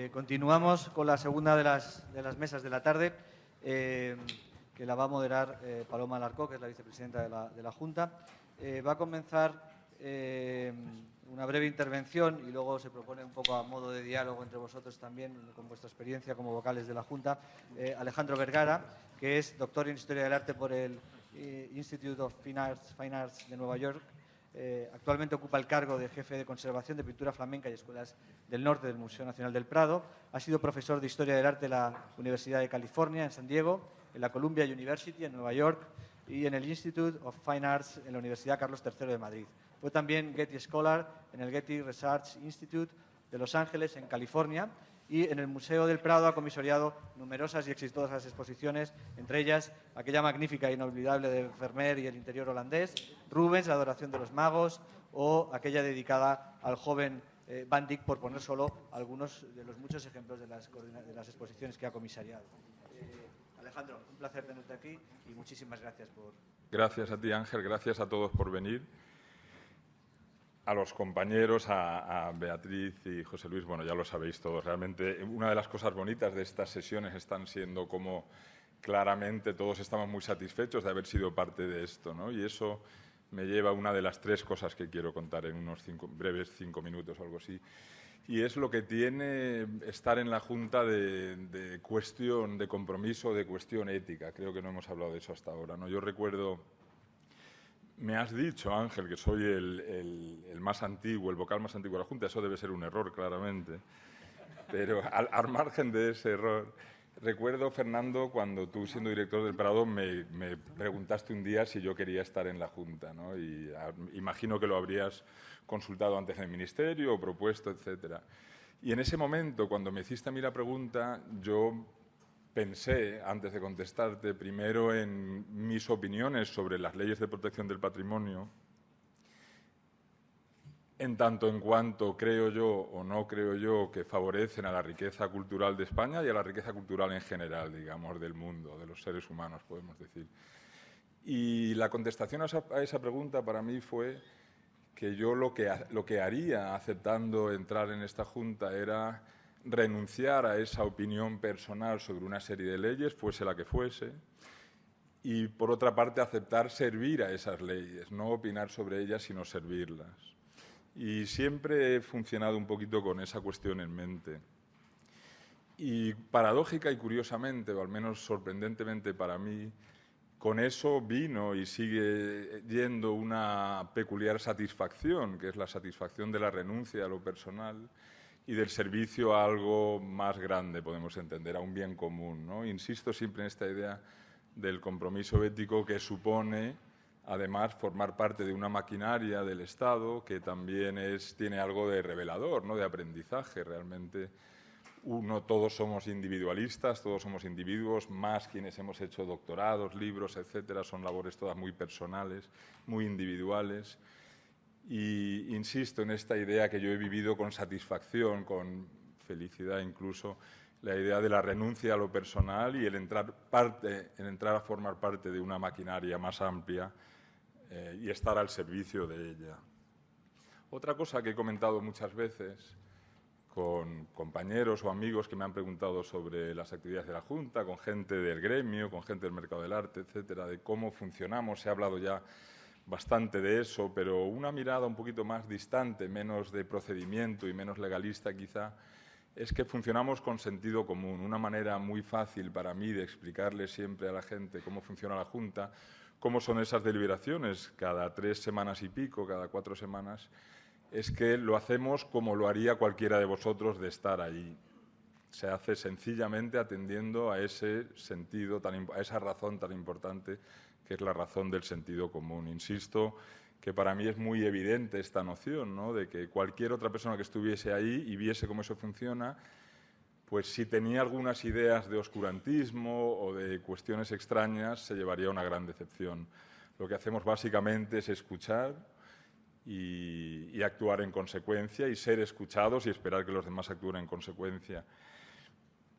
Eh, continuamos con la segunda de las, mesas de la tarde, eh, que la va a moderar eh, Paloma Alarcó, que es la vicepresidenta de la, Junta. va a comenzar una breve intervención y luego se propone un poco a modo de diálogo entre vosotros también, con vuestra experiencia como vocales de la Junta, Alejandro Vergara, que es doctor en Historia del Arte por el Institute of Fine Arts de Nueva York eh, actualmente ocupa el cargo de jefe de conservación de pintura flamenca y escuelas del norte del Museo Nacional del Prado. Ha sido profesor de Historia del Arte en la Universidad de California, en San Diego, en la Columbia University, en Nueva York, y en el Institute of Fine Arts en la Universidad Carlos III de Madrid. Fue también Getty Scholar en el Getty Research Institute de Los Ángeles, en California, y en el Museo del Prado ha comisoriado numerosas y exitosas exposiciones, entre ellas aquella magnífica e inolvidable de Vermeer y el interior holandés, Rubens, la adoración de los magos, o aquella dedicada al joven eh, Van Dyck, por poner solo algunos de los muchos ejemplos de las, exposiciones que ha comisariado. Eh, Alejandro, un placer tenerte aquí y muchísimas gracias por... Gracias a ti, Ángel, gracias a todos por venir a los compañeros, a, Beatriz y José Luis, bueno, ya lo sabéis todos. Realmente una de las cosas bonitas de estas sesiones están siendo como claramente todos estamos muy satisfechos de haber sido parte de esto, ¿no? Y eso me lleva una de las tres cosas que quiero contar en unos breves cinco minutos o algo así. Y es lo que tiene estar en la Junta de, cuestión, de compromiso, de cuestión ética. Creo que no hemos hablado de eso hasta ahora, ¿no? Yo recuerdo me has dicho, Ángel, que soy el, más antiguo, el vocal más antiguo de la Junta. Eso debe ser un error, claramente. Pero al, margen de ese error, recuerdo, Fernando, cuando tú, siendo director del Prado, me, preguntaste un día si yo quería estar en la Junta. ¿no? Y imagino que lo habrías consultado antes en el Ministerio o propuesto, etcétera. Y en ese momento, cuando me hiciste a mí la pregunta, yo pensé, antes de contestarte, primero en mis opiniones sobre las leyes de protección del patrimonio, en tanto en cuanto creo yo o no creo yo que favorecen a la riqueza cultural de España y a la riqueza cultural en general, digamos, del mundo, de los seres humanos, podemos decir. Y la contestación a esa, pregunta para mí fue que yo lo que, lo que haría aceptando entrar en esta Junta era renunciar a esa opinión personal sobre una serie de leyes, fuese la que fuese, y por otra parte aceptar servir a esas leyes, no opinar sobre ellas, sino servirlas. Y siempre he funcionado un poquito con esa cuestión en mente. Y paradójica y curiosamente, o al menos sorprendentemente para mí, con eso vino y sigue yendo una peculiar satisfacción, que es la satisfacción de la renuncia a lo personal y del servicio a algo más grande, podemos entender, a un bien común. ¿no? Insisto siempre en esta idea del compromiso ético que supone, además, formar parte de una maquinaria del Estado que también es, tiene algo de revelador, ¿no? de aprendizaje. Realmente, uno, todos somos individualistas, todos somos individuos, más quienes hemos hecho doctorados, libros, etcétera, son labores todas muy personales, muy individuales y insisto en esta idea que yo he vivido con satisfacción, con felicidad incluso, la idea de la renuncia a lo personal y el entrar, parte, el entrar a formar parte de una maquinaria más amplia eh, y estar al servicio de ella. Otra cosa que he comentado muchas veces con compañeros o amigos que me han preguntado sobre las actividades de la Junta, con gente del gremio, con gente del mercado del arte, etcétera, de cómo funcionamos. Se ha hablado ya bastante de eso, pero una mirada un poquito más distante, menos de procedimiento y menos legalista quizá, es que funcionamos con sentido común. Una manera muy fácil para mí de explicarle siempre a la gente cómo funciona la Junta, cómo son esas deliberaciones cada tres semanas y pico, cada cuatro semanas, es que lo hacemos como lo haría cualquiera de vosotros de estar ahí. Se hace sencillamente atendiendo a ese sentido, a esa razón tan importante que es la razón del sentido común. Insisto que para mí es muy evidente esta noción, ¿no? de que cualquier otra persona que estuviese ahí y viese cómo eso funciona, pues si tenía algunas ideas de oscurantismo o de cuestiones extrañas, se llevaría una gran decepción. Lo que hacemos básicamente es escuchar y, actuar en consecuencia y ser escuchados y esperar que los demás actúen en consecuencia.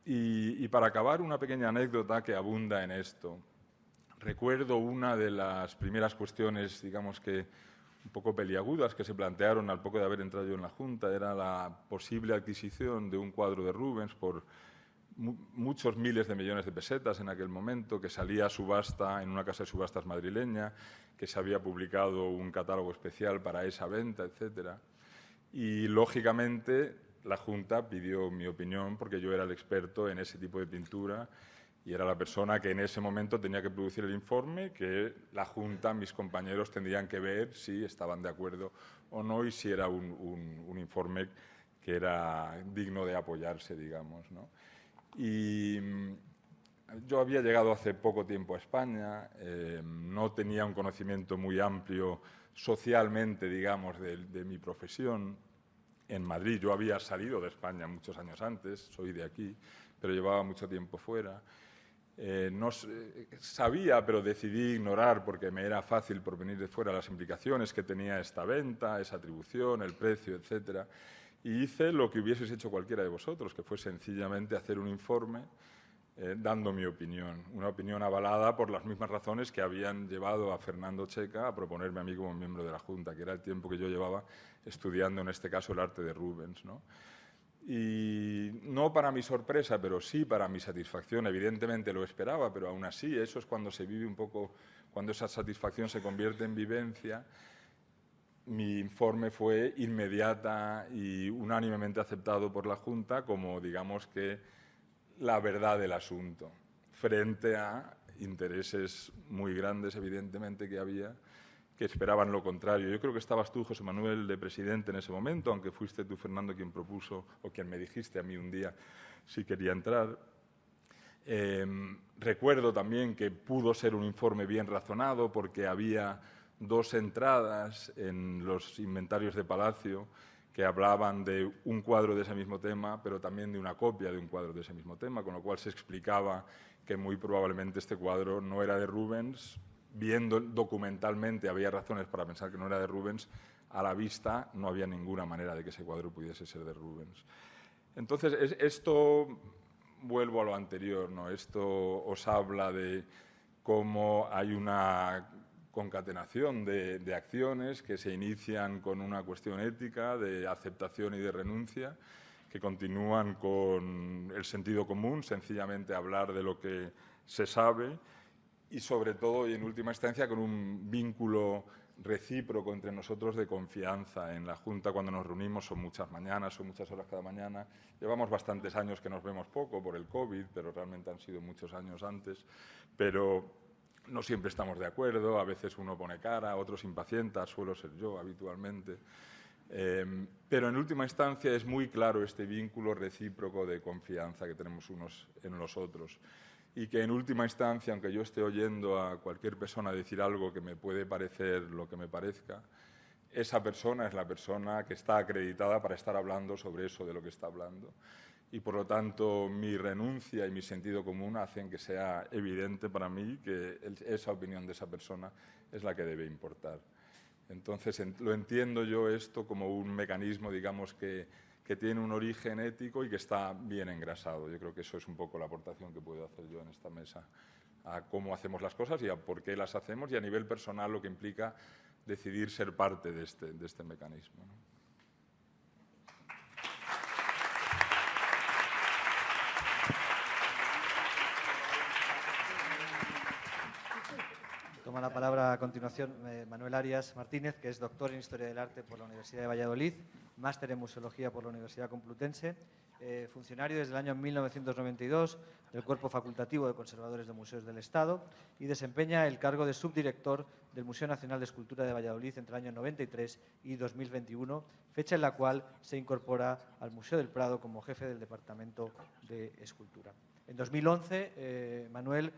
y para acabar, una pequeña anécdota que abunda en esto recuerdo una de las primeras cuestiones, digamos que un poco peliagudas que se plantearon al poco de haber entrado yo en la Junta. Era la posible adquisición de un cuadro de Rubens por muchos miles de millones de pesetas en aquel momento, que salía a subasta en una casa de subastas madrileña, que se había publicado un catálogo especial para esa venta, etc. Y, lógicamente, la Junta pidió mi opinión porque yo era el experto en ese tipo de pintura y era la persona que en ese momento tenía que producir el informe, que la Junta, mis compañeros, tendrían que ver si estaban de acuerdo o no y si era un, informe que era digno de apoyarse, digamos. ¿no? Y mm, yo había llegado hace poco tiempo a España, eh, no tenía un conocimiento muy amplio socialmente, digamos, de, mi profesión. En Madrid yo había salido de España muchos años antes, soy de aquí, pero llevaba mucho tiempo fuera. Eh, no sabía, pero decidí ignorar porque me era fácil por venir de fuera las implicaciones que tenía esta venta, esa atribución, el precio, etcétera. Y hice lo que hubieseis hecho cualquiera de vosotros, que fue sencillamente hacer un informe eh, dando mi opinión, una opinión avalada por las mismas razones que habían llevado a Fernando Checa a proponerme a mí como miembro de la Junta, que era el tiempo que yo llevaba estudiando, en este caso, el arte de Rubens. ¿no? Y no para mi sorpresa, pero sí para mi satisfacción, evidentemente lo esperaba, pero aún así eso es cuando se vive un poco, cuando esa satisfacción se convierte en vivencia. Mi informe fue inmediata y unánimemente aceptado por la Junta como, digamos que, la verdad del asunto, frente a intereses muy grandes, evidentemente, que había, que esperaban lo contrario. Yo creo que estabas tú, José Manuel, de presidente en ese momento, aunque fuiste tú, Fernando, quien propuso o quien me dijiste a mí un día si quería entrar. Em, recuerdo también que pudo ser un informe bien razonado porque había dos entradas en los inventarios de Palacio que hablaban de un cuadro de ese mismo tema, pero también de una copia de un cuadro de ese mismo tema, con lo cual se explicaba que muy probablemente este cuadro no era de Rubens. Viendo documentalmente había razones para pensar que no era de Rubens, a la vista no había ninguna manera de que ese cuadro pudiese ser de Rubens. Entonces, esto, vuelvo a lo anterior, ¿no? esto os habla de cómo hay una concatenación de, acciones que se inician con una cuestión ética de aceptación y de renuncia, que continúan con el sentido común, sencillamente hablar de lo que se sabe y sobre todo y en última instancia con un vínculo recíproco entre nosotros de confianza. En la Junta cuando nos reunimos son muchas mañanas, son muchas horas cada mañana. Llevamos bastantes años que nos vemos poco por el COVID, pero realmente han sido muchos años antes. Pero no siempre estamos de acuerdo, a veces uno pone cara, otros impacienta, suelo ser yo habitualmente. Em, pero en última instancia es muy claro este vínculo recíproco de confianza que tenemos unos en los otros. Y que en última instancia, aunque yo esté oyendo a cualquier persona decir algo que me puede parecer lo que me parezca, esa persona es la persona que está acreditada para estar hablando sobre eso de lo que está hablando y por lo tanto mi renuncia y mi sentido común hacen que sea evidente para mí que esa opinión de esa persona es la que debe importar. Entonces lo entiendo yo esto como un mecanismo, digamos, que, que tiene un origen ético y que está bien engrasado. Yo creo que eso es un poco la aportación que puedo hacer yo en esta mesa a cómo hacemos las cosas y a por qué las hacemos y a nivel personal lo que implica decidir ser parte de este, de este mecanismo. Toma la palabra a continuación eh, Manuel Arias Martínez, que es doctor en Historia del Arte por la Universidad de Valladolid, máster en Museología por la Universidad Complutense, eh, funcionario desde el año 1992 del Cuerpo Facultativo de Conservadores de Museos del Estado y desempeña el cargo de subdirector del Museo Nacional de Escultura de Valladolid entre el año 93 y 2021, fecha en la cual se incorpora al Museo del Prado como jefe del Departamento de Escultura. En 2011, eh, Manuel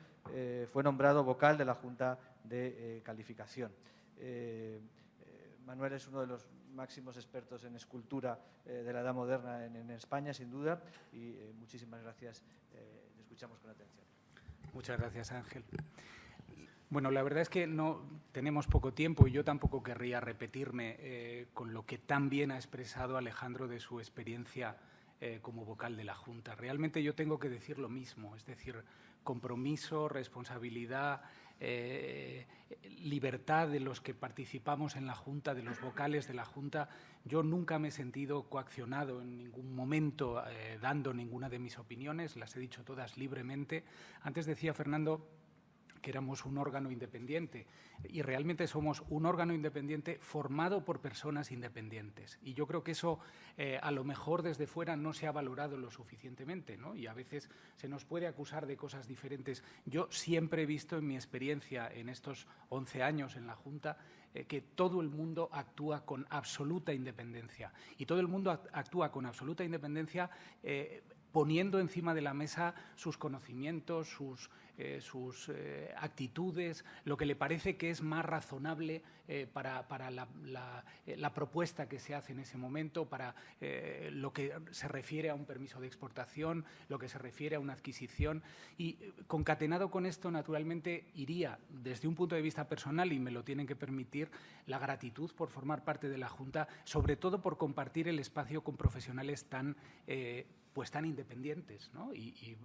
fue nombrado vocal de la Junta de eh, calificación. Eh, eh, Manuel es uno de los máximos expertos en escultura de la Edad Moderna en, España, sin duda, y muchísimas gracias. le escuchamos con atención. Muchas gracias, Ángel. Bueno, la verdad es que no tenemos poco tiempo y yo tampoco querría repetirme con lo que tan bien ha expresado Alejandro de su experiencia como vocal de la Junta. Realmente yo tengo que decir lo mismo, es decir, compromiso, responsabilidad libertad de los que participamos en la Junta, de los vocales de la Junta. Yo nunca me he sentido coaccionado en ningún momento dando ninguna de mis opiniones, las he dicho todas libremente. Antes decía Fernando que éramos un órgano independiente y realmente somos un órgano independiente formado por personas independientes. Y yo creo que eso eh, a lo mejor desde fuera no se ha valorado lo suficientemente ¿no? y a veces se nos puede acusar de cosas diferentes. Yo siempre he visto en mi experiencia en estos 11 años en la Junta eh, que todo el mundo actúa con absoluta independencia y todo el mundo actúa con absoluta independencia eh, poniendo encima de la mesa sus conocimientos, sus eh, sus eh, actitudes, lo que le parece que es más razonable eh, para, la, propuesta que se hace en ese momento, para lo que se refiere a un permiso de exportación, lo que se refiere a una adquisición. Y concatenado con esto, naturalmente, iría desde un punto de vista personal, y me lo tienen que permitir, la gratitud por formar parte de la Junta, sobre todo por compartir el espacio con profesionales tan pues tan independientes, ¿no? y,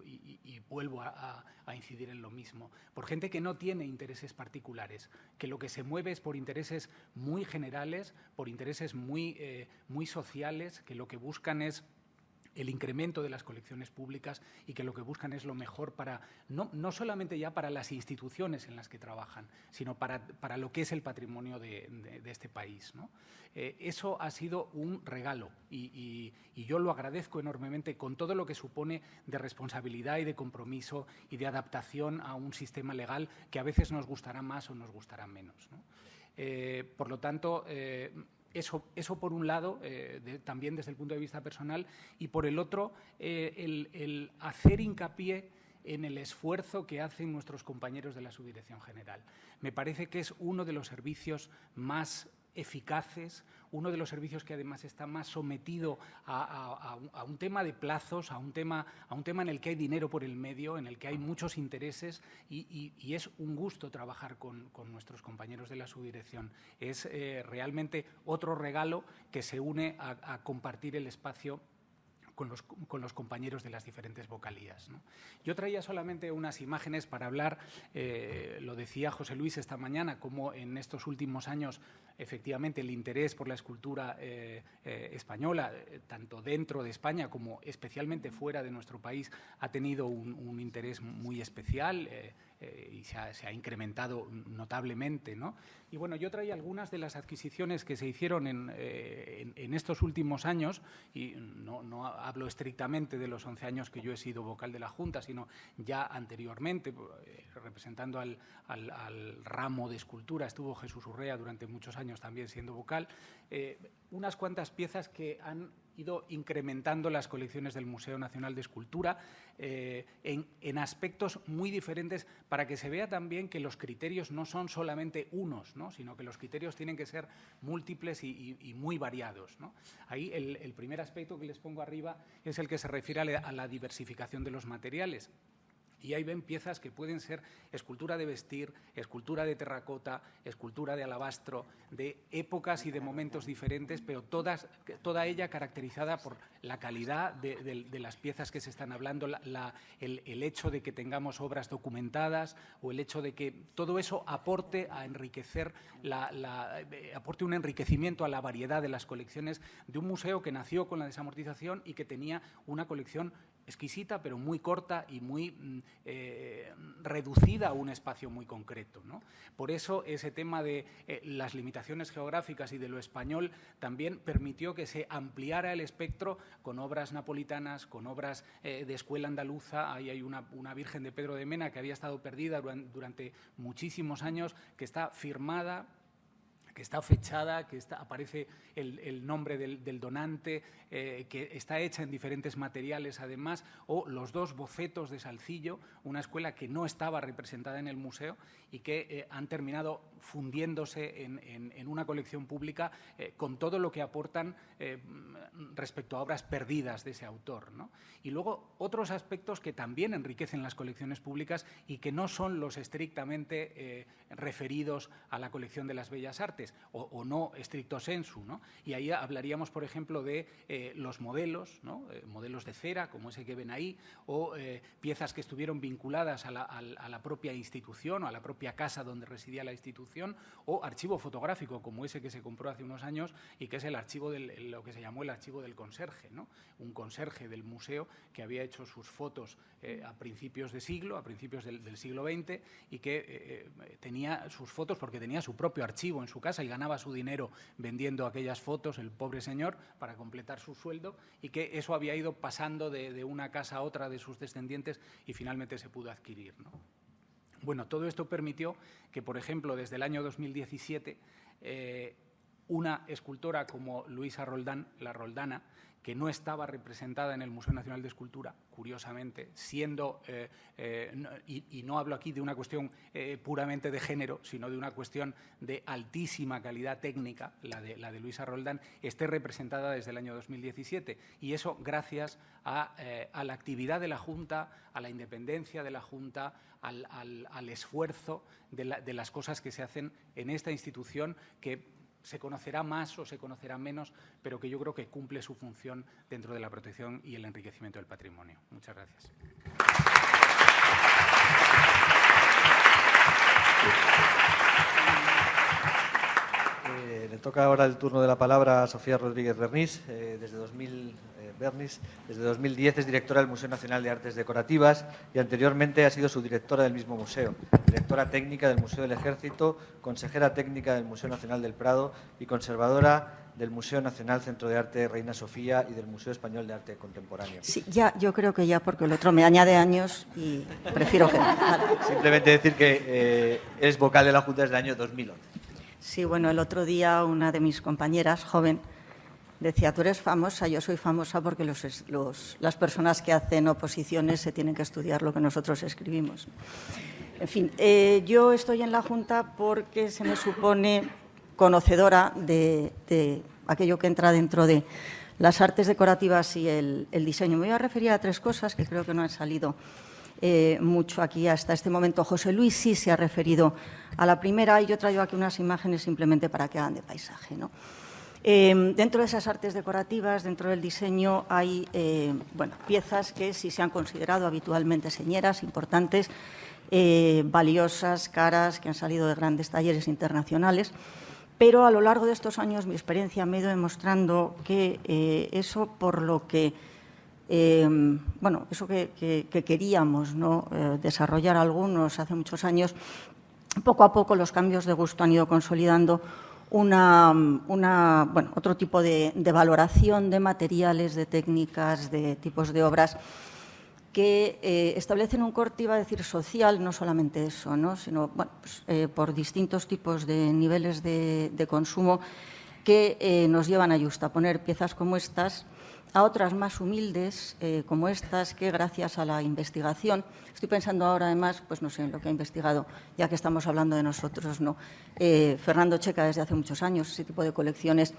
vuelvo a, incidir en lo mismo, por gente que no tiene intereses particulares, que lo que se mueve es por intereses muy generales, por intereses muy, eh, muy sociales, que lo que buscan es el incremento de las colecciones públicas y que lo que buscan es lo mejor para, no, no solamente ya para las instituciones en las que trabajan, sino para, para lo que es el patrimonio de, este país. ¿no? Eh, eso ha sido un regalo y, yo lo agradezco enormemente con todo lo que supone de responsabilidad y de compromiso y de adaptación a un sistema legal que a veces nos gustará más o nos gustará menos. Eh, por lo tanto, eh, eso, eso por un lado, eh, también desde el punto de vista personal, y por el otro, eh, el, hacer hincapié en el esfuerzo que hacen nuestros compañeros de la Subdirección General. Me parece que es uno de los servicios más eficaces, uno de los servicios que además está más sometido a, un tema de plazos, a un tema, a un tema en el que hay dinero por el medio, en el que hay muchos intereses y, es un gusto trabajar con, nuestros compañeros de la subdirección. Es eh, realmente otro regalo que se une a compartir el espacio con los, compañeros de las diferentes vocalías. Yo traía solamente unas imágenes para hablar, eh, lo decía José Luis esta mañana, cómo en estos últimos años efectivamente el interés por la escultura eh, eh, española, tanto dentro de España como especialmente fuera de nuestro país, ha tenido un, interés muy especial. Y se ha, incrementado notablemente. ¿no? Y bueno, yo traía algunas de las adquisiciones que se hicieron en, estos últimos años, y no, no, hablo estrictamente de los 11 años que yo he sido vocal de la Junta, sino ya anteriormente, eh, representando al, ramo de escultura, estuvo Jesús Urrea durante muchos años también siendo vocal, eh, unas cuantas piezas que han ido incrementando las colecciones del Museo Nacional de Escultura eh, en, aspectos muy diferentes para que se vea también que los criterios no son solamente unos, sino que los criterios tienen que ser múltiples y, muy variados. Ahí el, primer aspecto que les pongo arriba es el que se refiere a la diversificación de los materiales. Y ahí ven piezas que pueden ser escultura de vestir, escultura de terracota, escultura de alabastro, de épocas y de momentos diferentes, pero todas, toda ella caracterizada por la calidad de, las piezas que se están hablando, el, hecho de que tengamos obras documentadas o el hecho de que todo eso aporte a enriquecer, eh, aporte un enriquecimiento a la variedad de las colecciones de un museo que nació con la desamortización y que tenía una colección exquisita, pero muy corta y muy mm, eh, reducida a un espacio muy concreto. Por eso ese tema de eh, las limitaciones geográficas y de lo español también permitió que se ampliara el espectro con obras napolitanas, con obras eh, de escuela andaluza. Ahí hay una, Virgen de Pedro de Mena que había estado perdida durante muchísimos años, que está firmada que está fechada, que aparece el, nombre del, donante, eh, que está hecha en diferentes materiales además, o los dos bocetos de Salcillo, una escuela que no estaba representada en el museo y que eh, han terminado fundiéndose en, una colección pública eh, con todo lo que aportan respecto a obras perdidas de ese autor. Y luego otros aspectos que también enriquecen las colecciones públicas y que no son los estrictamente referidos a la colección de las bellas artes o, no estricto sensu. Y ahí hablaríamos, por ejemplo, de eh, los modelos, modelos de cera, como ese que ven ahí, o piezas que estuvieron vinculadas a la, propia institución o a la propia casa donde residía la institución, o archivo fotográfico, como ese que se compró hace unos años y que es el archivo de lo que se llamó el archivo del conserje, un conserje del museo que había hecho sus fotos eh, a principios de siglo, a principios del, siglo XX, y que eh, eh, tenía sus fotos porque tenía su propio archivo en su casa y ganaba su dinero vendiendo aquellas fotos, el pobre señor, para completar su sueldo, y que eso había ido pasando de, una casa a otra de sus descendientes y finalmente se pudo adquirir. Bueno, todo esto permitió que, por ejemplo, desde el año 2017, una escultora como Luisa Roldán, la Roldana, que no estaba representada en el Museo Nacional de Escultura, curiosamente, siendo, eh, eh, y, no hablo aquí de una cuestión eh, puramente de género, sino de una cuestión de altísima calidad técnica, la de, la de Luisa Roldán, esté representada desde el año 2017. Y eso gracias a, la actividad de la Junta, a la independencia de la Junta, al, esfuerzo de, de las cosas que se hacen en esta institución que se conocerá más o se conocerá menos, pero que yo creo que cumple su función dentro de la protección y el enriquecimiento del patrimonio. Muchas gracias. Eh, le toca ahora el turno de la palabra a Sofía Rodríguez Bernís, eh, desde 2000 Bernis. Desde 2010 es directora del Museo Nacional de Artes Decorativas y anteriormente ha sido subdirectora del mismo museo, directora técnica del Museo del Ejército, consejera técnica del Museo Nacional del Prado y conservadora del Museo Nacional Centro de Arte Reina Sofía y del Museo Español de Arte Contemporáneo. Sí, ya, yo creo que ya, porque el otro me añade años y prefiero que no. Simplemente decir que eh, es vocal de la Junta desde el año 2011. Sí, bueno, el otro día una de mis compañeras, joven, Decía, tú eres famosa, yo soy famosa porque las personas que hacen oposiciones se tienen que estudiar lo que nosotros escribimos. En fin, eh, yo estoy en la Junta porque se me supone conocedora de, aquello que entra dentro de las artes decorativas y el, diseño. Me voy a referir a tres cosas que creo que no han salido eh, mucho aquí hasta este momento. José Luis sí se ha referido a la primera y yo traigo aquí unas imágenes simplemente para que hagan de paisaje. ¿no? Em, dentro de esas artes decorativas, dentro del diseño, hay eh, piezas que sí se han considerado habitualmente señeras, importantes, eh, valiosas, caras, que han salido de grandes talleres internacionales. Pero a lo largo de estos años mi experiencia me ha ido demostrando que eh, eso por lo que, em, bueno, eso que, queríamos desarrollar algunos hace muchos años, poco a poco los cambios de gusto han ido consolidando una, bueno, otro tipo de, valoración de materiales, de técnicas, de tipos de obras que eh, establecen un corte, iba a decir, social, no solamente eso, ¿no? sino bueno, pues, eh, por distintos tipos de niveles de, consumo que eh, nos llevan a poner piezas como estas a otras más humildes, eh, como estas, que gracias a la investigación, estoy pensando ahora además, pues no sé, en lo que ha investigado, ya que estamos hablando de nosotros, ¿no? Eh, Fernando Checa desde hace muchos años, ese tipo de colecciones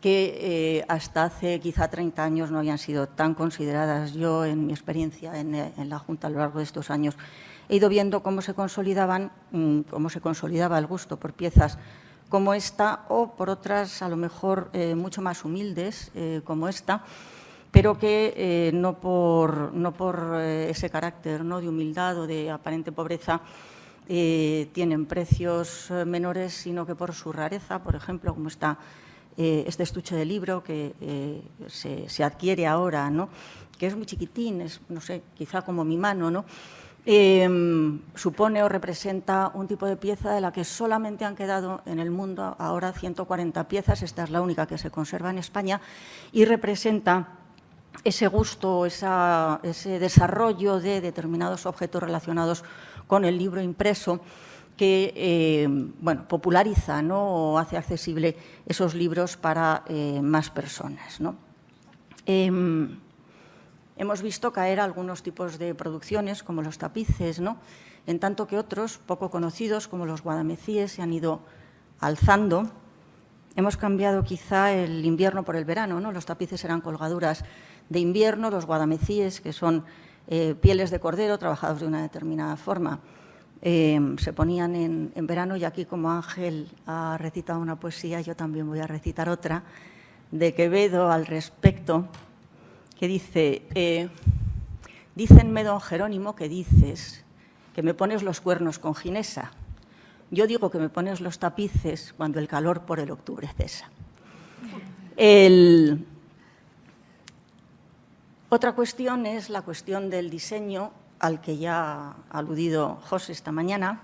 que eh, hasta hace quizá 30 años no habían sido tan consideradas. Yo, en mi experiencia en, la Junta a lo largo de estos años, he ido viendo cómo se consolidaban, mm, cómo se consolidaba el gusto por piezas como esta o por otras a lo mejor mucho más humildes como esta, pero que eh, no por, eh, ese carácter ¿no? de humildad o de aparente pobreza eh, tienen precios menores, sino que por su rareza, por ejemplo, como está este estuche de libro que se, se, adquiere ahora, ¿no? que es muy chiquitín, es, no sé, quizá como mi mano, ¿no? Em, supone o representa un tipo de pieza de la que solamente han quedado en el mundo ahora 140 piezas, esta es la única que se conserva en España, y representa ese gusto, ese desarrollo de determinados objetos relacionados con el libro impreso que eh, bueno, populariza ¿no? o hace accesible esos libros para eh, más personas. Em, hemos visto caer algunos tipos de producciones, como los tapices, ¿no? en tanto que otros, poco conocidos, como los guadamecíes, se han ido alzando hemos cambiado quizá el invierno por el verano, ¿no? Los tapices eran colgaduras de invierno, los guadamecíes, que son eh, pieles de cordero trabajados de una determinada forma, eh, se ponían en, verano y aquí como Ángel ha recitado una poesía, yo también voy a recitar otra de Quevedo al respecto, que dice, eh, dícenme, don Jerónimo, que dices que me pones los cuernos con ginesa. Yo digo que me pones los tapices cuando el calor por el octubre cesa. Otra cuestión es la cuestión del diseño al que ya ha aludido José esta mañana.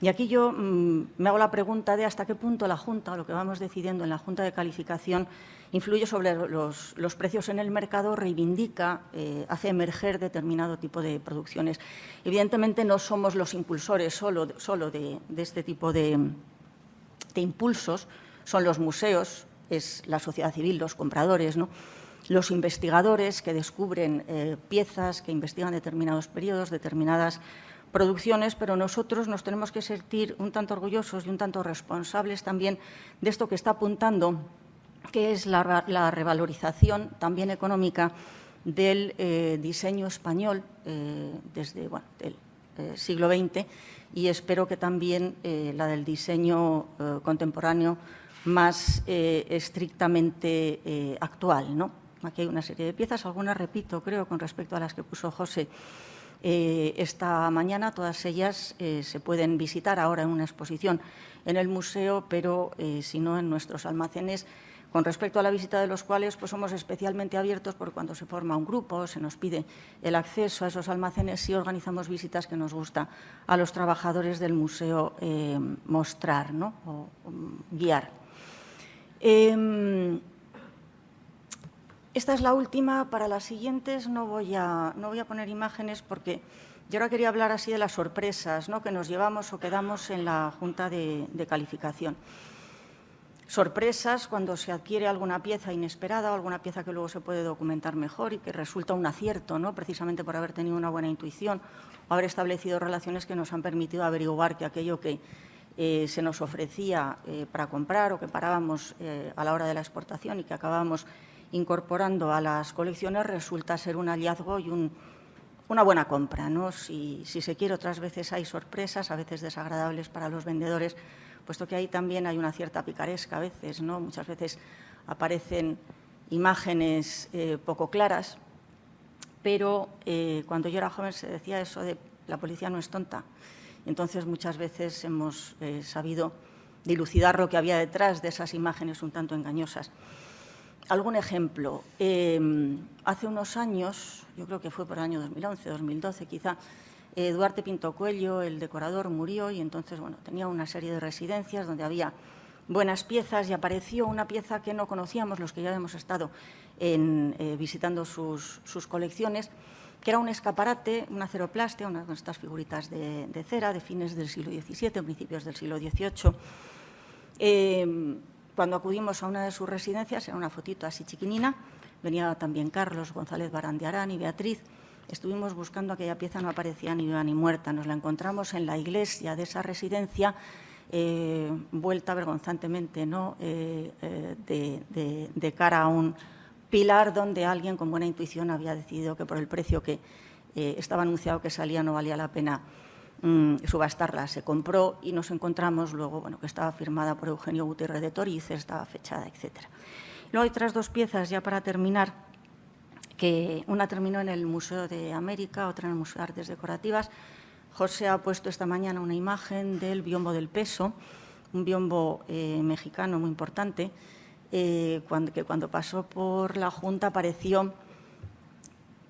Y aquí yo mm, me hago la pregunta de hasta qué punto la Junta, lo que vamos decidiendo en la Junta de Calificación, influye sobre los, precios en el mercado, reivindica, eh, hace emerger determinado tipo de producciones. Evidentemente no somos los impulsores solo, solo de, este tipo de, impulsos, son los museos, es la sociedad civil, los compradores, los investigadores que descubren eh, piezas, que investigan determinados periodos, determinadas producciones, pero nosotros nos tenemos que sentir un tanto orgullosos y un tanto responsables también de esto que está apuntando que es la, revalorización también económica del eh, diseño español eh, desde el siglo XX y espero que también la del diseño contemporáneo más estrictamente actual. ¿no? Aquí hay una serie de piezas, algunas repito, creo, con respecto a las que puso José esta mañana. Todas ellas se pueden visitar ahora en una exposición en el museo, pero si no en nuestros almacenes con respecto a la visita de los cuales pues somos especialmente abiertos porque cuando se forma un grupo, se nos pide el acceso a esos almacenes y organizamos visitas que nos gusta a los trabajadores del museo eh, mostrar ¿no? o, guiar. Esta es la última, para las siguientes no voy a, no voy a poner imágenes porque yo ahora quería hablar así de las sorpresas ¿no? que nos llevamos o que damos en la Junta de Calificación sorpresas cuando se adquiere alguna pieza inesperada o alguna pieza que luego se puede documentar mejor y que resulta un acierto, ¿no? precisamente por haber tenido una buena intuición o haber establecido relaciones que nos han permitido averiguar que aquello que eh, se nos ofrecía eh, para comprar o que parábamos eh, a la hora de la exportación y que acabamos incorporando a las colecciones resulta ser un hallazgo y una buena compra. ¿no? Si, si se quiere, otras veces hay sorpresas, a veces desagradables para los vendedores, puesto que ahí también hay una cierta picaresca a veces, ¿no? Muchas veces aparecen imágenes eh, poco claras, pero eh, cuando yo era joven se decía eso de la policía no es tonta. Entonces muchas veces hemos eh, sabido dilucidar lo que había detrás de esas imágenes un tanto engañosas. Algún ejemplo. hace unos años, yo creo que fue por el año 2011, 2012 quizá, eh, Duarte Pinto Cuello, el decorador, murió y entonces bueno, tenía una serie de residencias donde había buenas piezas y apareció una pieza que no conocíamos, los que ya hemos estado eh, visitando sus, colecciones, que era un escaparate, una ceroplastia, una de estas figuritas de, cera de fines del siglo XVII, principios del siglo XVIII. Cuando acudimos a una de sus residencias, era una fotito así chiquinina, venía también Carlos González Barandiarán y Beatriz, estuvimos buscando aquella pieza, no aparecía ni viva ni muerta. Nos la encontramos en la iglesia de esa residencia, eh, vuelta vergonzantemente ¿no? Eh, eh, de, cara a un pilar donde alguien con buena intuición había decidido que por el precio que estaba anunciado que salía no valía la pena mm, subastarla. Se compró y nos encontramos luego bueno, que estaba firmada por Eugenio Gutiérrez de Toriz, estaba fechada, etc. Luego hay otras dos piezas, ya para terminar, que una terminó en el Museo de América, otra en el Museo de Artes Decorativas. José ha puesto esta mañana una imagen del biombo del peso, un biombo eh, mexicano muy importante, eh, que cuando pasó por la Junta apareció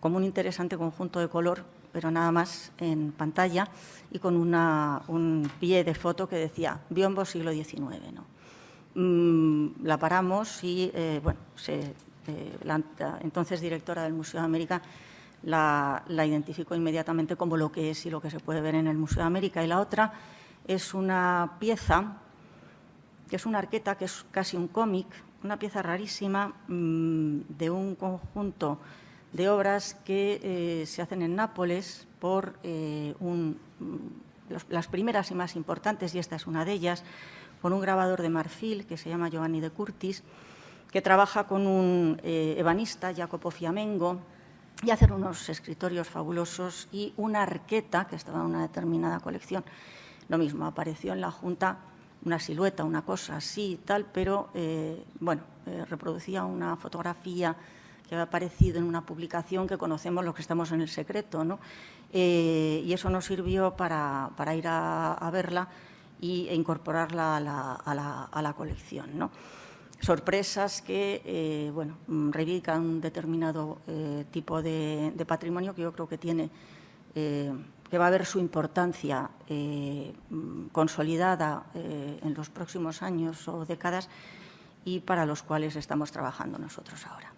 como un interesante conjunto de color, pero nada más en pantalla, y con un pie de foto que decía biombo siglo XIX. Mm, la paramos y eh, bueno, eh, la, entonces directora del Museo de América la, identificó inmediatamente como lo que es y lo que se puede ver en el Museo de América. Y la otra es una pieza, que es una arqueta, que es casi un cómic, una pieza rarísima mm, de un conjunto de obras que eh, se hacen en Nápoles por eh, mm, las primeras y más importantes, y esta es una de ellas, por un grabador de marfil que se llama Giovanni de Curtis, que trabaja con un eh, ebanista, Jacopo Fiamengo, y hacer unos escritorios fabulosos y una arqueta que estaba en una determinada colección. Lo mismo, apareció en la Junta una silueta, una cosa así y tal, pero eh, bueno, reproducía una fotografía que había aparecido en una publicación que conocemos los que estamos en el secreto, ¿no? Eh, y eso nos sirvió para, ir a, verla y, e incorporarla a la, colección. ¿no? Sorpresas que bueno, reivindican un determinado tipo de, de, patrimonio que yo creo que tiene que va a haber su importancia eh, consolidada eh, en los próximos años o décadas y para los cuales estamos trabajando nosotros ahora.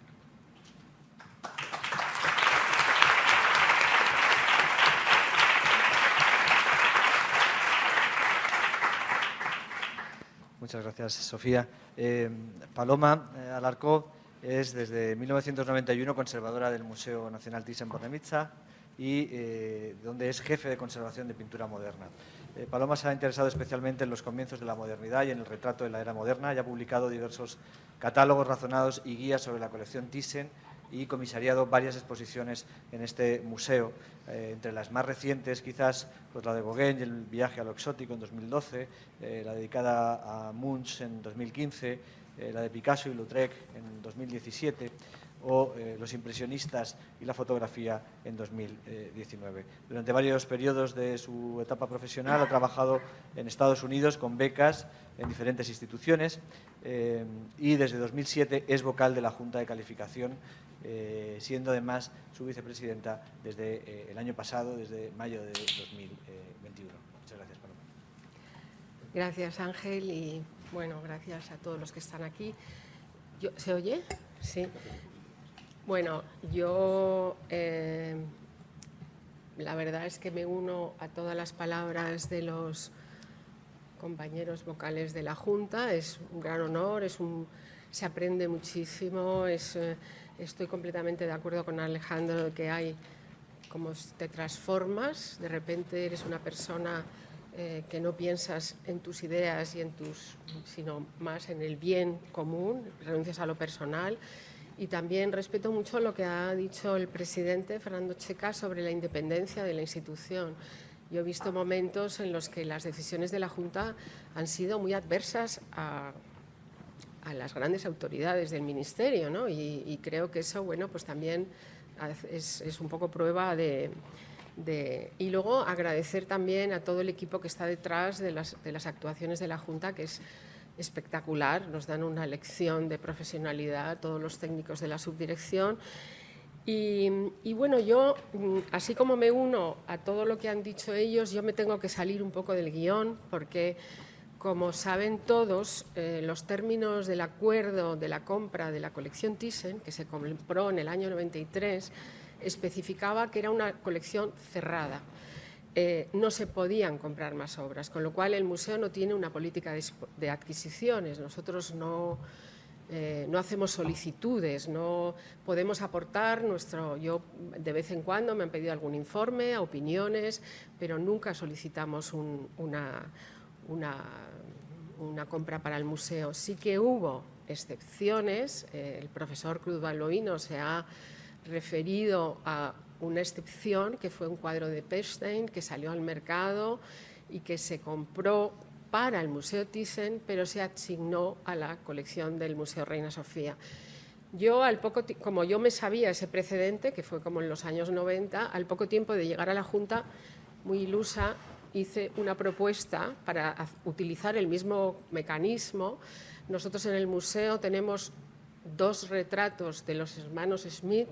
Muchas gracias, Sofía. Eh, Paloma Alarcó es desde 1991 conservadora del Museo Nacional Thyssen-Bornemisza y eh, donde es jefe de conservación de pintura moderna. Eh, Paloma se ha interesado especialmente en los comienzos de la modernidad y en el retrato de la era moderna y ha publicado diversos catálogos razonados y guías sobre la colección Thyssen y comisariado varias exposiciones en este museo, eh, entre las más recientes quizás pues la de Gauguin y el viaje a lo exótico en 2012, la dedicada a Munch en 2015, la de Picasso y Lautrec en 2017 o eh, Los impresionistas y la fotografía en 2019. Durante varios periodos de su etapa profesional ha trabajado en Estados Unidos con becas en diferentes instituciones eh, y desde 2007 es vocal de la Junta de Calificación, eh, siendo además su vicepresidenta desde el año pasado, desde mayo de 2021. Muchas gracias, Paloma. Gracias, Ángel, y bueno, gracias a todos los que están aquí. ¿Se oye? Sí. Bueno, yo eh, la verdad es que me uno a todas las palabras de los compañeros vocales de la Junta. Es un gran honor, es un, se aprende muchísimo. Es, eh, estoy completamente de acuerdo con Alejandro de que hay como te transformas, de repente eres una persona eh, que no piensas en tus ideas y en tus, sino más en el bien común, renuncias a lo personal y también respeto mucho lo que ha dicho el presidente Fernando Checa sobre la independencia de la institución. Yo he visto momentos en los que las decisiones de la Junta han sido muy adversas a, las grandes autoridades del Ministerio ¿no? y, creo que eso bueno, pues también es, un poco prueba de, Y luego agradecer también a todo el equipo que está detrás de las, de las actuaciones de la Junta, que es espectacular, nos dan una lección de profesionalidad todos los técnicos de la subdirección. Y, bueno, yo, mm, así como me uno a todo lo que han dicho ellos, yo me tengo que salir un poco del guion porque, como saben todos, eh, los términos del acuerdo de la compra de la colección Thyssen, que se compró en el año 93, especificaba que era una colección cerrada. Eh, no se podían comprar más obras, con lo cual el museo no tiene una política de, adquisiciones. Nosotros no, eh, no hacemos solicitudes, no podemos aportar nuestro... Yo de vez en cuando me han pedido algún informe, opiniones, pero nunca solicitamos una, una, compra para el museo. Sí que hubo excepciones, el profesor Cruz Baloino se ha referido a una excepción que fue un cuadro de Pechstein que salió al mercado y que se compró para el Museo Thyssen, pero se asignó a la colección del Museo Reina Sofía. Yo, al poco como yo me sabía ese precedente, que fue como en los años 90, al poco tiempo de llegar a la Junta, muy ilusa, hice una propuesta para utilizar el mismo mecanismo. Nosotros en el museo tenemos dos retratos de los hermanos Smith,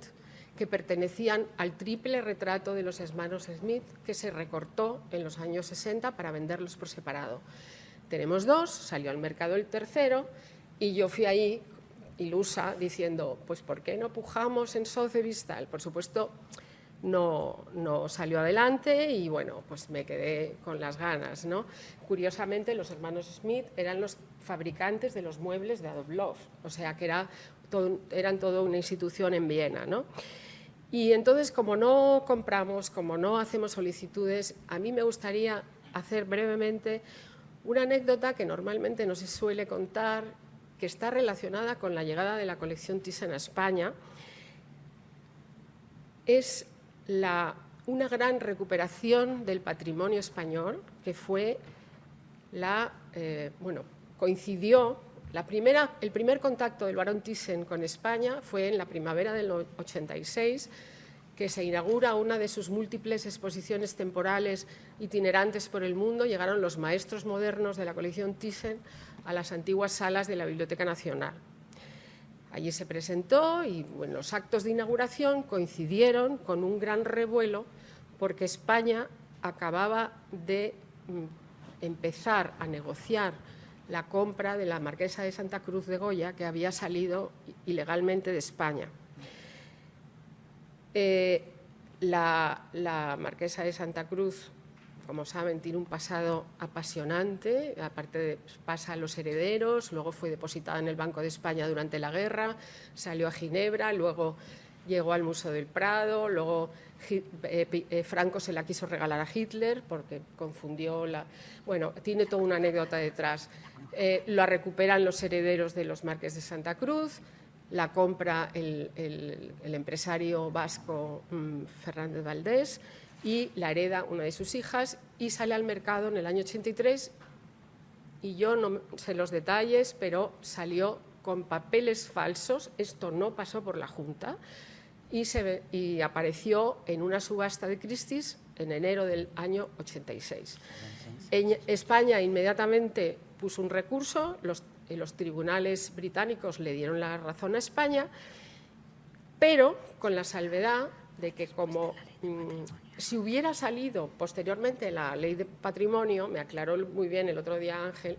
que pertenecían al triple retrato de los hermanos Smith que se recortó en los años 60 para venderlos por separado. Tenemos dos, salió al mercado el tercero y yo fui ahí ilusa diciendo, pues ¿por qué no pujamos en Sotheby's Por supuesto, no, no, salió adelante y bueno, pues me quedé con las ganas. ¿no? Curiosamente, los hermanos Smith eran los fabricantes de los muebles de Adolf Lof, o sea que era eran toda una institución en Viena. ¿no? Y entonces, como no compramos, como no hacemos solicitudes, a mí me gustaría hacer brevemente Una anécdota que normalmente no se suele contar, que está relacionada con la llegada de la colección Thyssen a España, es una gran recuperación del patrimonio español, que fue la, eh, bueno, coincidió, la primera, el primer contacto del barón Thyssen con España fue en la primavera del 86, que se inaugura una de sus múltiples exposiciones temporales itinerantes por el mundo, llegaron los maestros modernos de la colección Thyssen a las antiguas salas de la Biblioteca Nacional. Allí se presentó y los actos de inauguración coincidieron con un gran revuelo porque España acababa de mm, empezar a negociar la compra de la Marquesa de Santa Cruz de Goya, que había salido ilegalmente de España. Eh, la, Marquesa de Santa Cruz, como saben, tiene un pasado apasionante, aparte de, pasa a los herederos, luego fue depositada en el Banco de España durante la guerra, salió a Ginebra, luego llegó al Museo del Prado, luego eh, eh, Franco se la quiso regalar a Hitler porque confundió la... Bueno, tiene toda una anécdota detrás. lo recuperan los herederos de los Marques de Santa Cruz, la compra el, empresario vasco mm, Fernández Valdés y la hereda una de sus hijas y sale al mercado en el año 83 y yo no sé los detalles, pero salió con papeles falsos, esto no pasó por la Junta, y, se, y apareció en una subasta de Christie's en enero del año 86. En España inmediatamente puso un recurso, los los tribunales británicos le dieron la razón a España, pero con la salvedad de que como mm, si hubiera salido posteriormente la ley de patrimonio, me aclaró muy bien el otro día Ángel,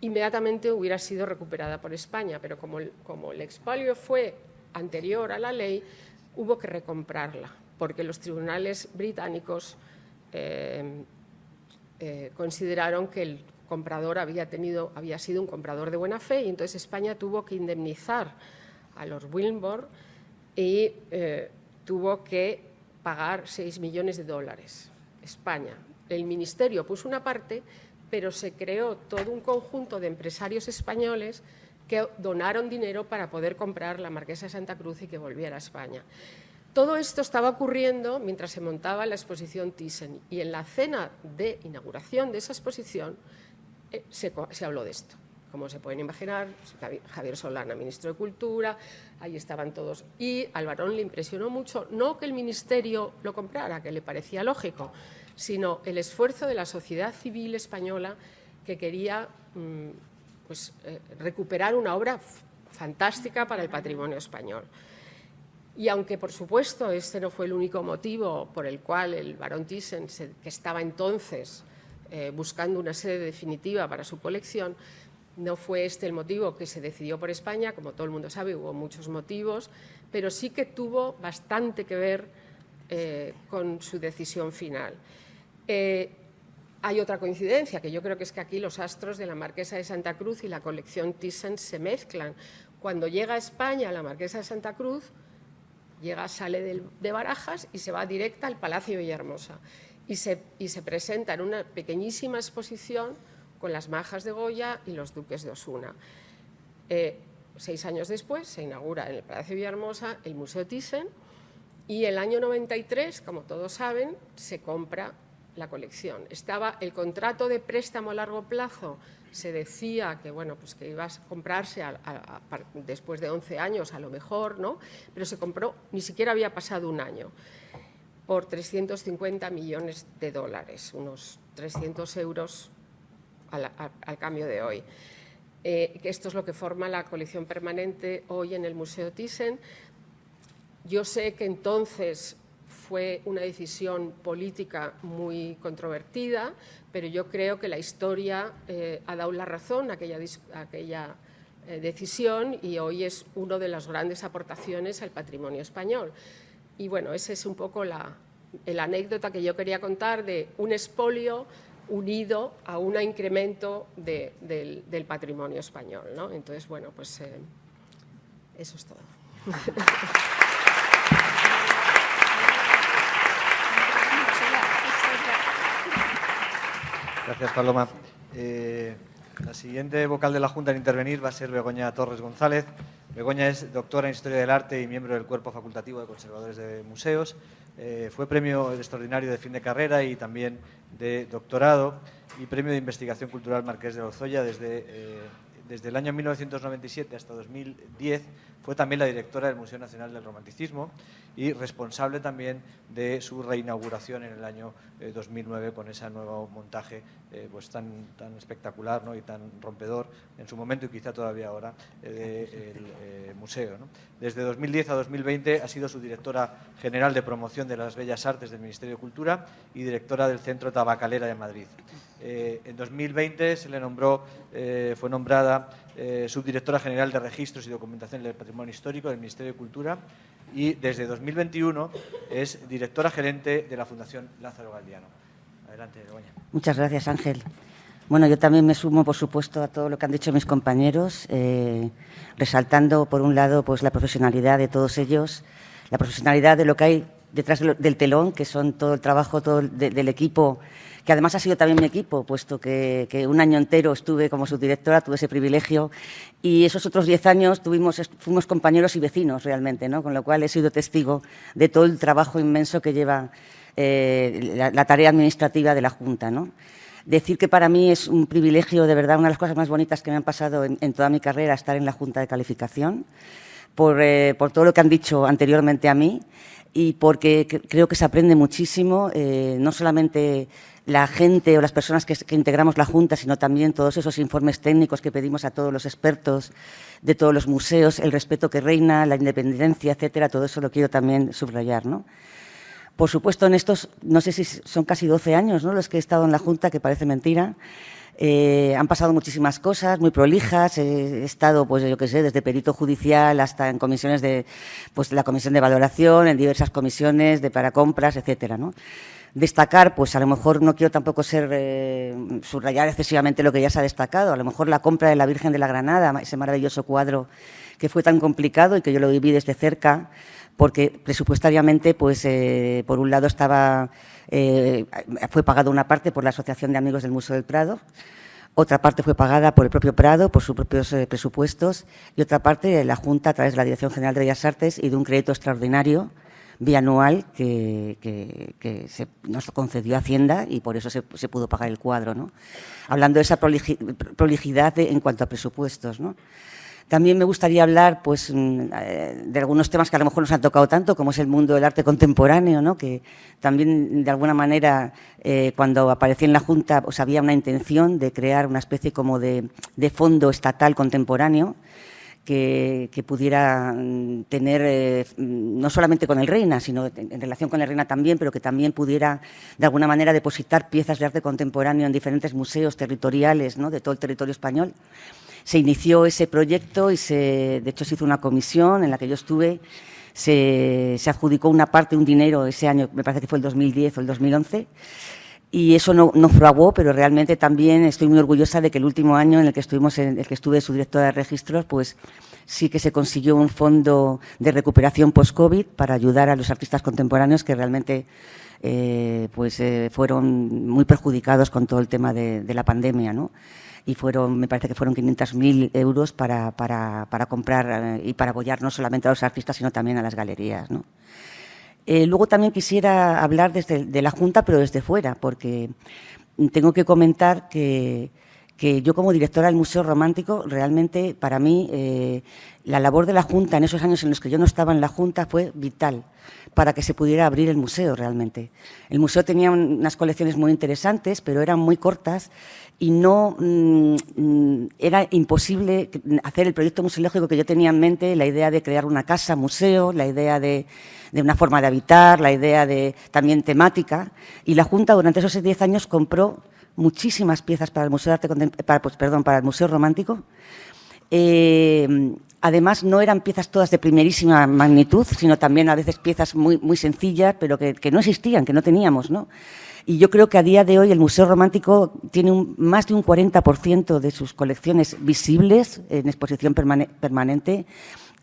inmediatamente hubiera sido recuperada por España, pero como el, como el expolio fue anterior a la ley, hubo que recomprarla, porque los tribunales británicos eh, eh, consideraron que el comprador había, sido un comprador de buena fe y entonces España tuvo que indemnizar a los Wilmore y eh, tuvo que pagar 6 millones de dólares. España. El ministerio puso una parte, pero se creó todo un conjunto de empresarios españoles que donaron dinero para poder comprar la Marquesa de Santa Cruz y que volviera a España. Todo esto estaba ocurriendo mientras se montaba la exposición Thyssen y en la cena de inauguración de esa exposición eh, se, habló de esto. Como se pueden imaginar, Javier Solana, ministro de Cultura, ahí estaban todos. Y al varón le impresionó mucho, no que el ministerio lo comprara, que le parecía lógico, sino el esfuerzo de la sociedad civil española que quería mm, pues, eh, recuperar una obra fantástica para el patrimonio español. Y aunque, por supuesto, este no fue el único motivo por el cual el barón Thyssen, que estaba entonces eh, buscando una sede definitiva para su colección. No fue este el motivo que se decidió por España, como todo el mundo sabe, hubo muchos motivos, pero sí que tuvo bastante que ver eh, con su decisión final. Eh, hay otra coincidencia, que yo creo que es que aquí los astros de la Marquesa de Santa Cruz y la colección Thyssen se mezclan. Cuando llega a España la Marquesa de Santa Cruz, llega, sale de Barajas y se va directa al Palacio de Villahermosa y se, presenta en una pequeñísima exposición con las majas de Goya y los duques de Osuna. Eh, seis años después se inaugura en el Palacio Villahermosa el Museo Thyssen y el año 93, como todos saben, se compra la colección. Estaba el contrato de préstamo a largo plazo, se decía que, bueno, pues que iba a comprarse después de 11 años a lo mejor, ¿no? pero se compró, ni siquiera había pasado un año por 350 millones de dólares, unos 300 euros al, cambio de hoy. Eh, esto es lo que forma la colección permanente hoy en el Museo Thyssen. Yo sé que entonces fue una decisión política muy controvertida, pero yo creo que la historia eh, ha dado la razón a aquella, eh, decisión y hoy es una de las grandes aportaciones al patrimonio español. Y bueno, esa es un poco la, anécdota que yo quería contar de un expolio unido a un incremento del, patrimonio español. ¿no? Entonces, bueno, pues eh, eso es todo. Gracias, Paloma. Eh, la siguiente vocal de la Junta en intervenir va a ser Begoña Torres González. Begoña es doctora en Historia del Arte y miembro del Cuerpo Facultativo de Conservadores de Museos. Eh, fue premio extraordinario de fin de carrera y también de doctorado y premio de investigación cultural Marqués de Lozoya desde, eh, desde el año 1997 hasta 2010 fue también la directora del Museo Nacional del Romanticismo y responsable también de su reinauguración en el año 2009 eh, con ese nuevo montaje eh, pues tan, tan espectacular ¿no? y tan rompedor en su momento y quizá todavía ahora eh, del museo. Desde 2010 a 2020 ha sido su directora general de promoción de las Bellas Artes del Ministerio de Cultura y directora del Centro Tabacalera de Madrid. En 2020 se le nombró, fue nombrada eh, subdirectora general de Registros y Documentación del Patrimonio Histórico del Ministerio de Cultura y desde 2021 es directora gerente de la Fundación Lázaro Galdiano. Adelante, Begoña. Muchas gracias, Ángel. Bueno, yo también me sumo, por supuesto, a todo lo que han dicho mis compañeros, eh, resaltando, por un lado, pues la profesionalidad de todos ellos, la profesionalidad de lo que hay detrás del telón, que son todo el trabajo todo del equipo que además ha sido también mi equipo, puesto que, un año entero estuve como subdirectora, tuve ese privilegio, y esos otros diez años tuvimos, fuimos compañeros y vecinos realmente, ¿no? con lo cual he sido testigo de todo el trabajo inmenso que lleva eh, la, tarea administrativa de la Junta. ¿no? Decir que para mí es un privilegio, de verdad, una de las cosas más bonitas que me han pasado en, toda mi carrera, estar en la Junta de Calificación, por, eh, por todo lo que han dicho anteriormente a mí y porque creo que se aprende muchísimo, eh, no solamente la gente o las personas que, integramos la Junta, sino también todos esos informes técnicos que pedimos a todos los expertos de todos los museos, el respeto que reina, la independencia, etcétera, todo eso lo quiero también subrayar. ¿no? Por supuesto, en estos, no sé si son casi 12 años ¿no? los que he estado en la Junta, que parece mentira, eh, han pasado muchísimas cosas, muy prolijas. He estado, pues yo qué sé, desde perito judicial hasta en comisiones de, pues la comisión de valoración, en diversas comisiones de para compras, etcétera, ¿no? Destacar, pues a lo mejor no quiero tampoco ser eh, subrayar excesivamente lo que ya se ha destacado, a lo mejor la compra de la Virgen de la Granada, ese maravilloso cuadro que fue tan complicado y que yo lo viví desde cerca, porque presupuestariamente, pues eh, por un lado estaba, eh, fue pagado una parte por la Asociación de Amigos del Museo del Prado, otra parte fue pagada por el propio Prado, por sus propios presupuestos, y otra parte la Junta a través de la Dirección General de Bellas Artes y de un crédito extraordinario bianual que, que, se nos concedió Hacienda y por eso se, pudo pagar el cuadro. ¿no? Hablando de esa prolijidad en cuanto a presupuestos. ¿no? También me gustaría hablar pues, mm, eh, de algunos temas que a lo mejor nos han tocado tanto, como es el mundo del arte contemporáneo, ¿no? que también, de alguna manera, eh, cuando aparecí en la Junta, pues, había una intención de crear una especie como de, de fondo estatal contemporáneo, que, pudiera mm, tener, eh, mm, no solamente con el Reina, sino en relación con el Reina también, pero que también pudiera, de alguna manera, depositar piezas de arte contemporáneo en diferentes museos territoriales ¿no? de todo el territorio español. Se inició ese proyecto y, se, de hecho, se hizo una comisión en la que yo estuve. Se, se adjudicó una parte, un dinero, ese año, me parece que fue el 2010 o el 2011, y eso no, no, fraguó, pero realmente también estoy muy orgullosa de que el último año en el que estuvimos, en el que estuve su directora de registros, pues sí que se consiguió un fondo de recuperación post-COVID para ayudar a los artistas contemporáneos que realmente eh, pues eh, fueron muy perjudicados con todo el tema de, la pandemia, ¿no? Y fueron, me parece que fueron 500.000 euros para, para, para comprar eh, y para apoyar no solamente a los artistas, sino también a las galerías, ¿no? Eh, luego también quisiera hablar desde de la Junta, pero desde fuera, porque tengo que comentar que, yo como directora del Museo Romántico, realmente para mí eh, la labor de la Junta en esos años en los que yo no estaba en la Junta fue vital para que se pudiera abrir el museo realmente. El museo tenía unas colecciones muy interesantes, pero eran muy cortas y no mm, mm, era imposible hacer el proyecto museológico que yo tenía en mente, la idea de crear una casa museo, la idea de, una forma de habitar, la idea de también temática. Y la Junta durante esos diez años compró muchísimas piezas para el Museo Arte para, pues, para el Museo Romántico. Eh, además, no eran piezas todas de primerísima magnitud, sino también a veces piezas muy, muy sencillas, pero que, que no existían, que no teníamos, ¿no? Y yo creo que a día de hoy el Museo Romántico tiene más de un 40% de sus colecciones visibles en exposición permanente,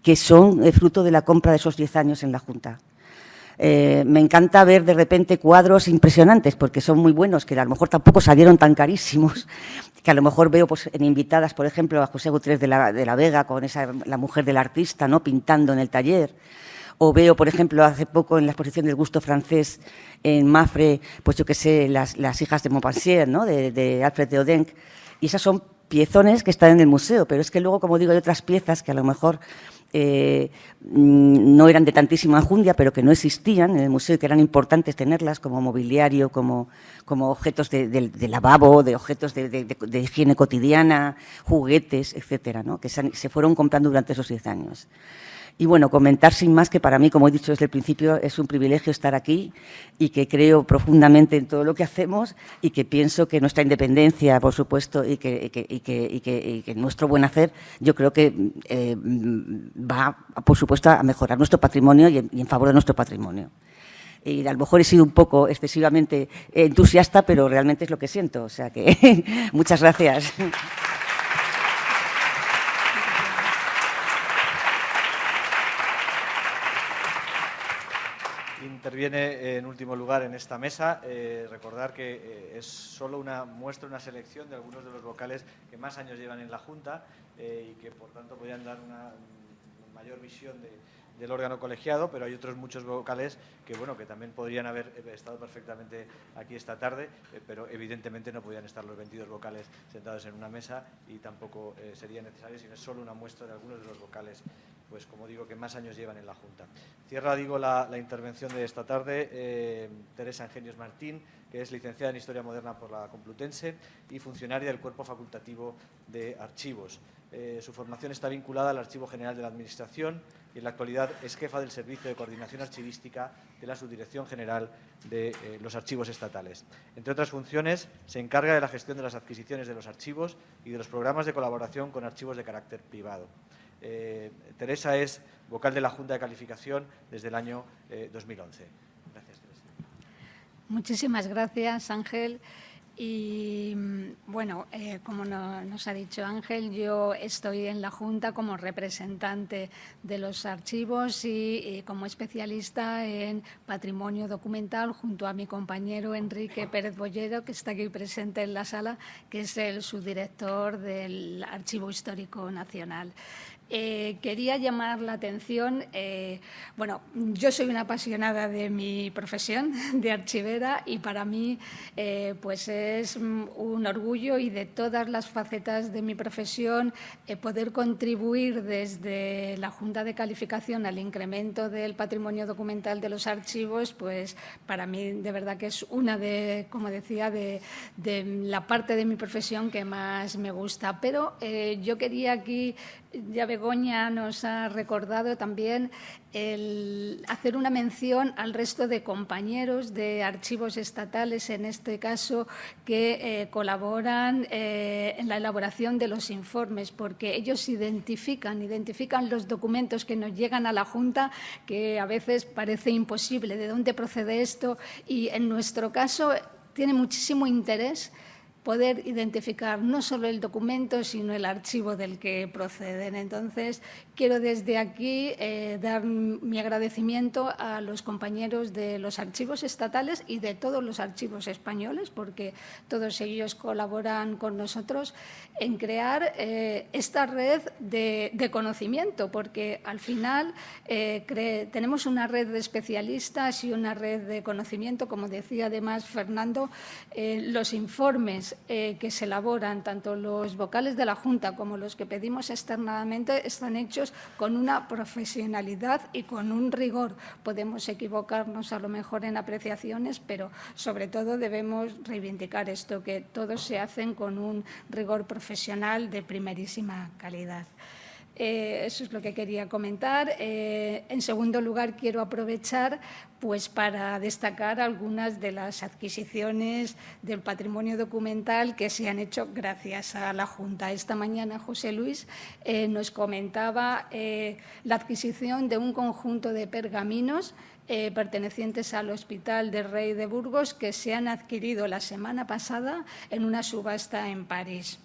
que son eh, fruto de la compra de esos 10 años en la Junta. eh, me encanta ver de repente cuadros impresionantes, porque son muy buenos, que a lo mejor tampoco salieron tan carísimos, que a lo mejor veo pues, en invitadas, por ejemplo, a José Gutiérrez de la, de la Vega, con esa, la mujer del artista, ¿no? pintando en el taller. O veo, por ejemplo, hace poco en la exposición del gusto francés en Mafre, pues yo qué sé, las, hijas de Montpensier, ¿no? de, Alfred de Odenc. Y esas son piezones que están en el museo, pero es que luego, como digo, hay otras piezas que a lo mejor eh, mm, no eran de tantísima enjundia, pero que no existían en el museo y que eran importantes tenerlas como mobiliario, como, objetos de, lavabo, de objetos de, higiene cotidiana, juguetes, etcétera, que se, se fueron comprando durante esos diez años. Y bueno, comentar sin más que para mí, como he dicho desde el principio, es un privilegio estar aquí y que creo profundamente en todo lo que hacemos y que pienso que nuestra independencia, por supuesto, y que, nuestro buen hacer, yo creo que eh, va, por supuesto, a mejorar nuestro patrimonio y en, en favor de nuestro patrimonio y a lo mejor he sido un poco excesivamente entusiasta, pero realmente es lo que siento. O sea que muchas gracias. Interviene en último lugar en esta mesa. Eh, recordar que eh, es solo una muestra, una selección de algunos de los vocales que más años llevan en la Junta eh, y que por tanto podrían dar una, mayor visión de, del órgano colegiado, pero hay otros muchos vocales que, bueno, que también podrían haber estado perfectamente aquí esta tarde, pero evidentemente no podían estar los 22 vocales sentados en una mesa y tampoco sería necesario, sino es solo una muestra de algunos de los vocales, pues como digo, que más años llevan en la Junta. Cierra, digo, la, intervención de esta tarde eh, Teresa Ingenios Martín, que es licenciada en Historia Moderna por la Complutense y funcionaria del Cuerpo Facultativo de Archivos. Eh, su formación está vinculada al Archivo General de la Administración y en la actualidad es jefa del Servicio de Coordinación Archivística de la Subdirección General de eh, los Archivos Estatales. Entre otras funciones, se encarga de la gestión de las adquisiciones de los archivos y de los programas de colaboración con archivos de carácter privado. Eh, Teresa es vocal de la Junta de Calificación desde el año 2011. Gracias, Teresa. Muchísimas gracias, Ángel. Y bueno, eh, como no, nos ha dicho Ángel, yo estoy en la Junta como representante de los archivos y, y, como especialista en patrimonio documental junto a mi compañero Enrique Pérez Bollero, que está aquí presente en la sala, que es el subdirector del Archivo Histórico Nacional. Eh, quería llamar la atención, eh, bueno, yo soy una apasionada de mi profesión de archivera y para mí eh, pues es un orgullo y de todas las facetas de mi profesión poder contribuir desde la Junta de Calificación al incremento del patrimonio documental de los archivos, pues para mí de verdad que es una de, como decía, de, de la parte de mi profesión que más me gusta. Pero yo quería aquí ya Begoña nos ha recordado también el hacer una mención al resto de compañeros de archivos estatales, en este caso, que eh, colaboran eh, en la elaboración de los informes, porque ellos identifican, identifican los documentos que nos llegan a la Junta, que a veces parece imposible. De dónde procede esto, y en nuestro caso tiene muchísimo interés poder identificar no solo el documento, sino el archivo del que proceden. Entonces, quiero desde aquí eh, dar mi agradecimiento a los compañeros de los archivos estatales y de todos los archivos españoles, porque todos ellos colaboran con nosotros en crear eh, esta red de, conocimiento, porque al final eh, tenemos una red de especialistas y una red de conocimiento, como decía además Fernando, los informes eh, que se elaboran, tanto los vocales de la Junta como los que pedimos externamente, están hechos con una profesionalidad y con un rigor. Podemos equivocarnos a lo mejor en apreciaciones, pero sobre todo debemos reivindicar esto, que todos se hacen con un rigor profesional de primerísima calidad. Eh, eso es lo que quería comentar. Eh, en segundo lugar, quiero aprovechar pues, para destacar algunas de las adquisiciones del patrimonio documental que se han hecho gracias a la Junta. Esta mañana José Luis eh, nos comentaba la adquisición de un conjunto de pergaminos pertenecientes al Hospital del Rey de Burgos que se han adquirido la semana pasada en una subasta en París.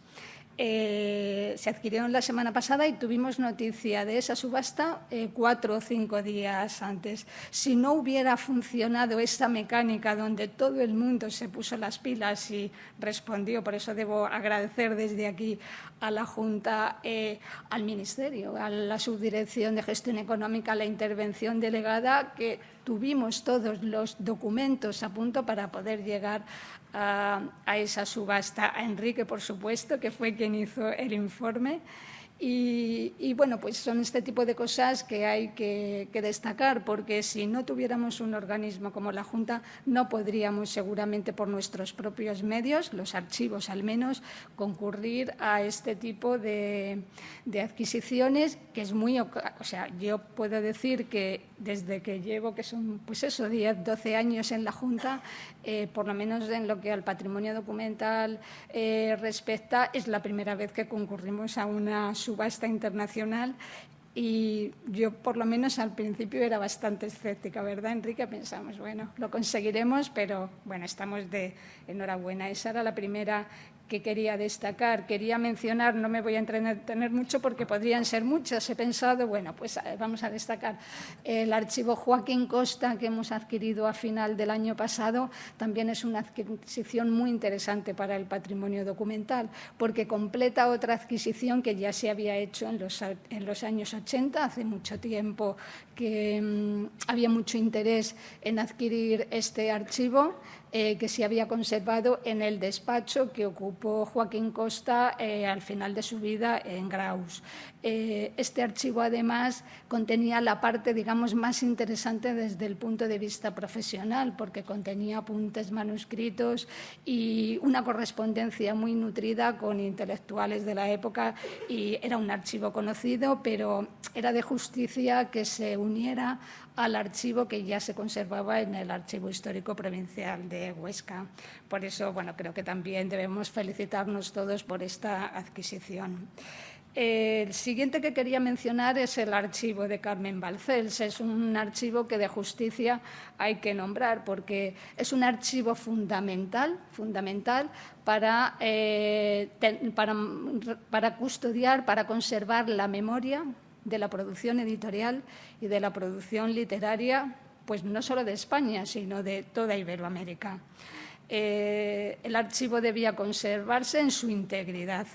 Eh, se adquirieron la semana pasada y tuvimos noticia de esa subasta eh, cuatro o cinco días antes. Si no hubiera funcionado esta mecánica donde todo el mundo se puso las pilas y respondió, por eso debo agradecer desde aquí a la Junta, eh, al Ministerio, a la Subdirección de Gestión Económica, a la intervención delegada, que tuvimos todos los documentos a punto para poder llegar a, esa subasta. A Enrique, por supuesto, que fue quien hizo el informe. Y, bueno, pues son este tipo de cosas que hay que, destacar, porque si no tuviéramos un organismo como la Junta, no podríamos seguramente por nuestros propios medios, los archivos al menos, concurrir a este tipo de, de adquisiciones, que es muy... O sea, yo puedo decir que desde que llevo, que son pues eso, 10, 12 años en la Junta, eh, por lo menos en lo que al patrimonio documental eh, respecta, es la primera vez que concurrimos a una subasta internacional y yo, por lo menos al principio, era bastante escéptica, ¿verdad, Enrique? Pensamos, bueno, lo conseguiremos, pero bueno, estamos de enhorabuena. Esa era la primera que quería destacar. Quería mencionar, no me voy a entretener mucho porque podrían ser muchas. He pensado, bueno, pues eh, vamos a destacar el archivo Joaquín Costa que hemos adquirido a final del año pasado. También es una adquisición muy interesante para el patrimonio documental porque completa otra adquisición que ya se había hecho en los, años 80, hace mucho tiempo que mm, había mucho interés en adquirir este archivo. Eh, que se había conservado en el despacho que ocupó Joaquín Costa eh, al final de su vida en Graus. Eh, este archivo, además, contenía la parte, digamos, más interesante desde el punto de vista profesional, porque contenía apuntes manuscritos y una correspondencia muy nutrida con intelectuales de la época y era un archivo conocido, pero era de justicia que se uniera al archivo que ya se conservaba en el Archivo Histórico Provincial de Huesca. Por eso, bueno, creo que también debemos felicitarnos todos por esta adquisición. El siguiente que quería mencionar es el archivo de Carmen Balcells. Es un archivo que de justicia hay que nombrar porque es un archivo fundamental, fundamental para, eh, para, para custodiar, para conservar la memoria de la producción editorial y de la producción literaria, pues no solo de España, sino de toda Iberoamérica. Eh, el archivo debía conservarse en su integridad.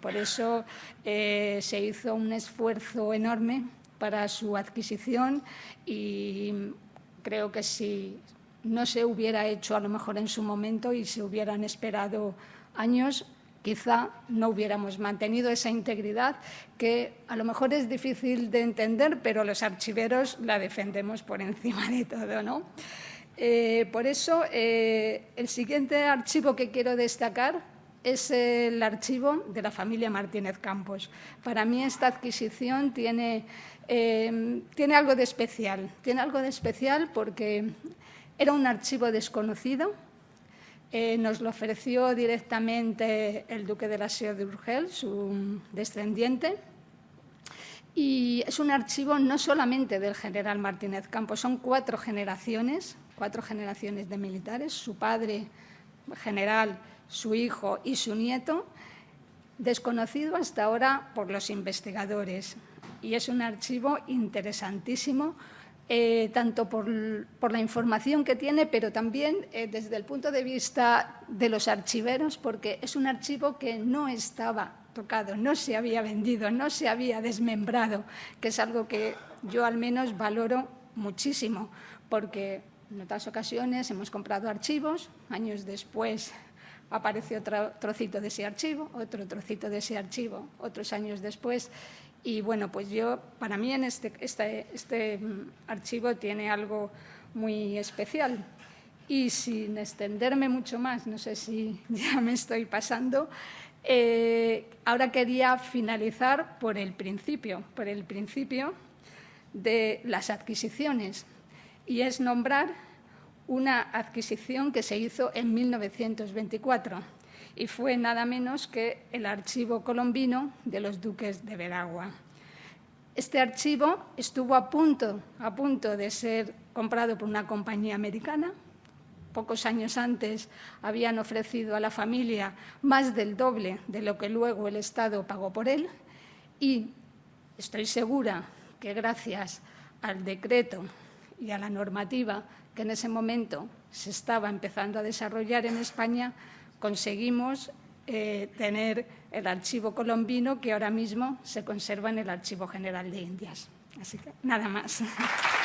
Por eso eh, se hizo un esfuerzo enorme para su adquisición y creo que si no se hubiera hecho a lo mejor en su momento y se hubieran esperado años, quizá no hubiéramos mantenido esa integridad que a lo mejor es difícil de entender, pero los archiveros la defendemos por encima de todo. ¿no? Eh, por eso, eh, el siguiente archivo que quiero destacar es el archivo de la familia Martínez Campos. Para mí esta adquisición tiene, eh, tiene algo de especial. Tiene algo de especial porque era un archivo desconocido, eh, nos lo ofreció directamente el duque de la Seo de Urgel, su descendiente, y es un archivo no solamente del general Martínez Campos, son cuatro generaciones, cuatro generaciones de militares, su padre general, su hijo y su nieto, desconocido hasta ahora por los investigadores. Y es un archivo interesantísimo eh, tanto por, la información que tiene, pero también eh, desde el punto de vista de los archiveros, porque es un archivo que no estaba tocado, no se había vendido, no se había desmembrado, que es algo que yo al menos valoro muchísimo, porque en otras ocasiones hemos comprado archivos, años después aparece otro trocito de ese archivo, otro trocito de ese archivo, otros años después, y bueno, pues yo, para mí en este, este, este mm, archivo tiene algo muy especial. Y sin extenderme mucho más, no sé si ya me estoy pasando, eh, ahora quería finalizar por el principio, por el principio de las adquisiciones. Y es nombrar una adquisición que se hizo en 1924 y fue nada menos que el archivo colombino de los duques de Veragua. Este archivo estuvo a punto, a punto de ser comprado por una compañía americana, pocos años antes habían ofrecido a la familia más del doble de lo que luego el Estado pagó por él y estoy segura que gracias al decreto y a la normativa que en ese momento se estaba empezando a desarrollar en España, conseguimos eh, tener el archivo colombino que ahora mismo se conserva en el Archivo General de Indias. Así que nada más.